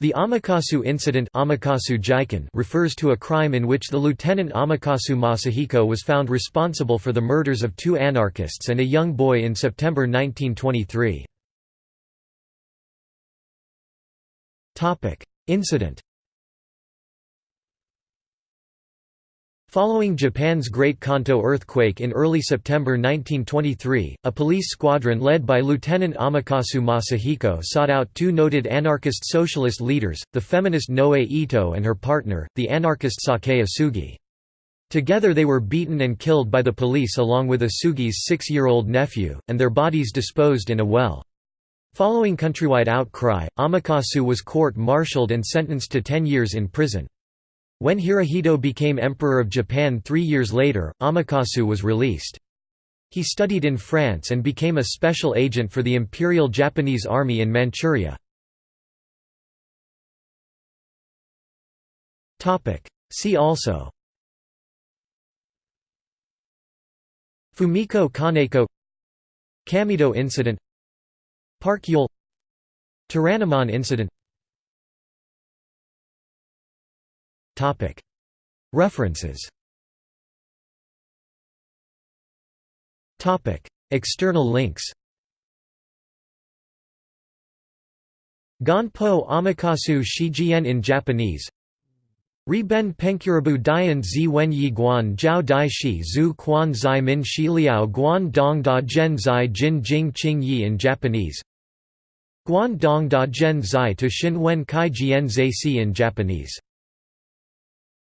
The Amakasu incident Amakasu refers to a crime in which the lieutenant Amakasu Masahiko was found responsible for the murders of two anarchists and a young boy in September 1923. Incident Following Japan's Great Kanto earthquake in early September 1923, a police squadron led by Lieutenant Amakasu Masahiko sought out two noted anarchist socialist leaders, the feminist Noe Ito and her partner, the anarchist Sakae Osugi. Together they were beaten and killed by the police along with Osugi's six-year-old nephew, and their bodies disposed in a well. Following countrywide outcry, Amakasu was court-martialed and sentenced to ten years in prison. When Hirohito became Emperor of Japan three years later, Amakasu was released. He studied in France and became a special agent for the Imperial Japanese Army in Manchuria. See also Fumiko Kaneko Kameido incident Park Yul Toranomon incident References. External links. Gonpo Amakasu Shijian in Japanese. Riben Penkurabu Dian Zi Wen Yi Guan Zhao Dai Shi Zhu Quan Zai Min Shi Liao Guan Dong Da Zhen Zai Jin Jing Qing Yi in Japanese. Guan Dong Da Zhen Zai to Xin Wen Kai Jian Zai Si in Japanese